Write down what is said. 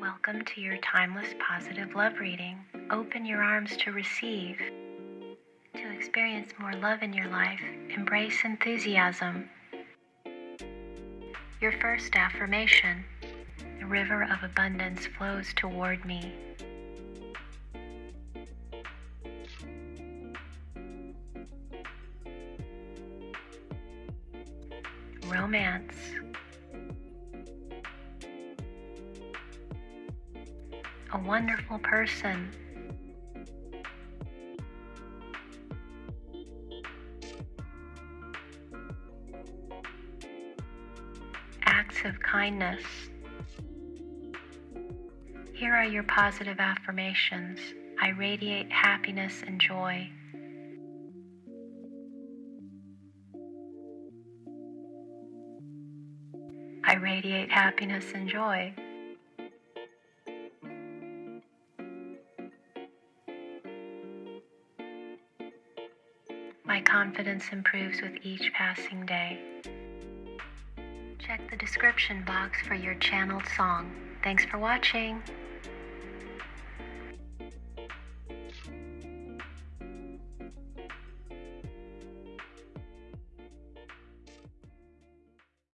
Welcome to your timeless positive love reading. Open your arms to receive. To experience more love in your life, embrace enthusiasm. Your first affirmation The river of abundance flows toward me. Romance. A wonderful person. Acts of kindness. Here are your positive affirmations. I radiate happiness and joy. I radiate happiness and joy. My confidence improves with each passing day. Check the description box for your channeled song. Thanks for watching.